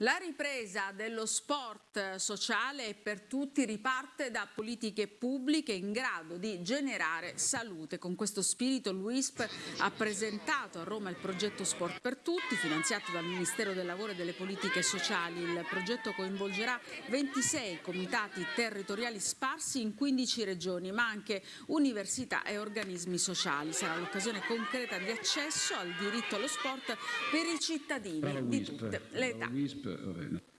La ripresa dello sport sociale e per tutti riparte da politiche pubbliche in grado di generare salute. Con questo spirito l'UISP ha presentato a Roma il progetto Sport per Tutti, finanziato dal Ministero del Lavoro e delle Politiche Sociali. Il progetto coinvolgerà 26 comitati territoriali sparsi in 15 regioni, ma anche università e organismi sociali. Sarà l'occasione concreta di accesso al diritto allo sport per i cittadini di tutte le età. Rennes.